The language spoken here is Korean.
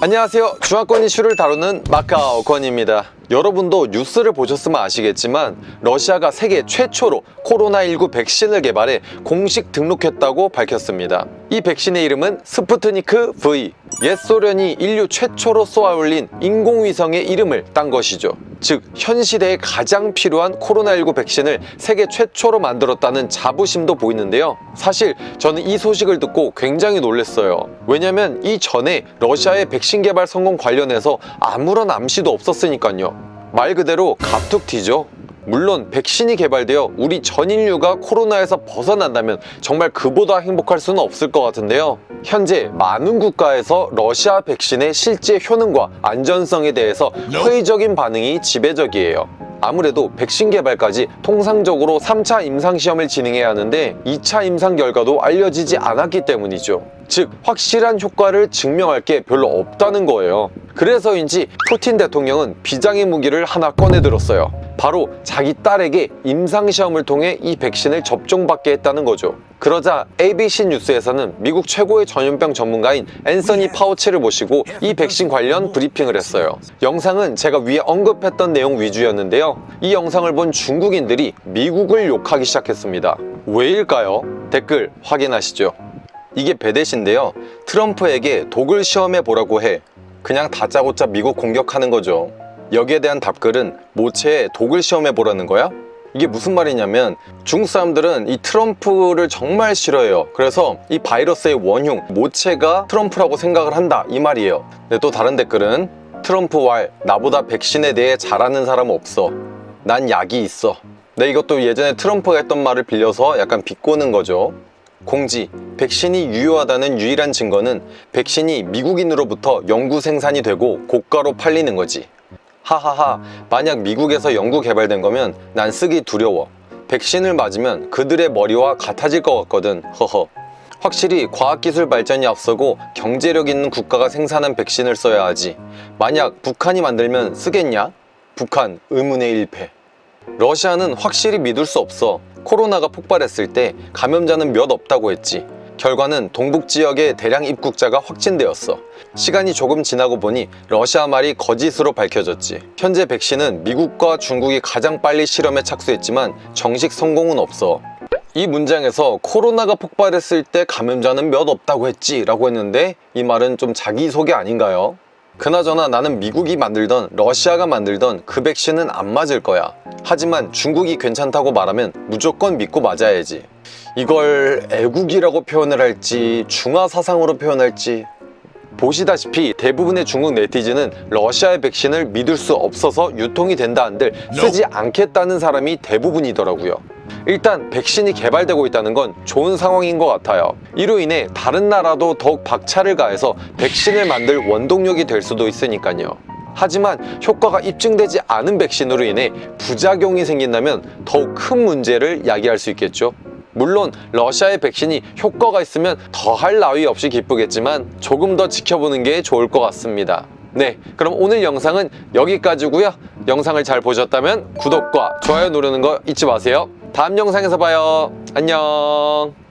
안녕하세요. 중화권 이슈를 다루는 마카오 권입니다. 여러분도 뉴스를 보셨으면 아시겠지만 러시아가 세계 최초로 코로나19 백신을 개발해 공식 등록했다고 밝혔습니다. 이 백신의 이름은 스푸트니크 V 옛 소련이 인류 최초로 쏘아올린 인공위성의 이름을 딴 것이죠 즉 현 시대에 가장 필요한 코로나19 백신을 세계 최초로 만들었다는 자부심도 보이는데요. 사실 저는 이 소식을 듣고 굉장히 놀랐어요. 왜냐면 이전에 러시아의 백신 개발 성공 관련해서 아무런 암시도 없었으니까요. 말 그대로 갑툭튀죠 물론 백신이 개발되어 우리 전 인류가 코로나에서 벗어난다면 정말 그보다 행복할 수는 없을 것 같은데요. 현재 많은 국가에서 러시아 백신의 실제 효능과 안전성에 대해서 회의적인 반응이 지배적이에요. 아무래도 백신 개발까지 통상적으로 3차 임상시험을 진행해야 하는데 2차 임상 결과도 알려지지 않았기 때문이죠. 즉 확실한 효과를 증명할 게 별로 없다는 거예요 그래서인지 푸틴 대통령은 비장의 무기를 하나 꺼내들었어요. 바로 자기 딸에게 임상시험을 통해 이 백신을 접종받게 했다는 거죠. 그러자 ABC 뉴스에서는 미국 최고의 전염병 전문가인 앤서니 파우치를 모시고 이 백신 관련 브리핑을 했어요. 영상은 제가 위에 언급했던 내용 위주였는데요. 이 영상을 본 중국인들이 미국을 욕하기 시작했습니다. 왜일까요? 댓글 확인하시죠. 이게 배댓인데요. 트럼프에게 독을 시험해 보라고 해 그냥 다짜고짜 미국 공격하는 거죠. 여기에 대한 답글은 모체에 독을 시험해 보라는 거야? 이게 무슨 말이냐면 중국 사람들은 이 트럼프를 정말 싫어해요. 그래서 이 바이러스의 원흉 모체가 트럼프라고 생각을 한다. 이 말이에요. 근데 또 다른 댓글은 트럼프 왈 나보다 백신에 대해 잘 아는 사람 없어. 난 약이 있어. 네 이것도 예전에 트럼프가 했던 말을 빌려서 약간 비꼬는 거죠 공지, 백신이 유효하다는 유일한 증거는 백신이 미국인으로부터 연구 생산이 되고 고가로 팔리는 거지. 하하하 만약 미국에서 연구 개발된 거면 난 쓰기 두려워. 백신을 맞으면 그들의 머리와 같아질 것 같거든. 허허. 확실히 과학기술 발전이 앞서고 경제력 있는 국가가 생산한 백신을 써야 하지. 만약 북한이 만들면 쓰겠냐? 북한 의문의 일패. 러시아는 확실히 믿을 수 없어 코로나가 폭발했을 때 감염자는 몇 없다고 했지. 결과는 동북 지역의 대량 입국자가 확진되었어. 시간이 조금 지나고 보니 러시아 말이 거짓으로 밝혀졌지. 현재 백신은 미국과 중국이 가장 빨리 실험에 착수했지만 정식 성공은 없어. 이 문장에서 코로나가 폭발했을 때 감염자는 몇 없다고 했지 라고 했는데 이 말은 좀 자기소개 아닌가요? 그나저나 나는 미국이 만들던 러시아가 만들던 그 백신은 안 맞을 거야. 하지만 중국이 괜찮다고 말하면 무조건 믿고 맞아야지. 이걸 애국이라고 표현을 할지 중화사상으로 표현할지 보시다시피 대부분의 중국 네티즌은 러시아의 백신을 믿을 수 없어서 유통이 된다 한들 쓰지 않겠다는 사람이 대부분이더라고요. 일단 백신이 개발되고 있다는 건 좋은 상황인 것 같아요. 이로 인해 다른 나라도 더욱 박차를 가해서 백신을 만들 원동력이 될 수도 있으니까요. 하지만 효과가 입증되지 않은 백신으로 인해 부작용이 생긴다면 더욱 큰 문제를 야기할 수 있겠죠 물론 러시아의 백신이 효과가 있으면 더할 나위 없이 기쁘겠지만 조금 더 지켜보는 게 좋을 것 같습니다. 네 그럼 오늘 영상은 여기까지고요. 영상을 잘 보셨다면 구독과 좋아요 누르는 거 잊지 마세요. 다음 영상에서 봐요. 안녕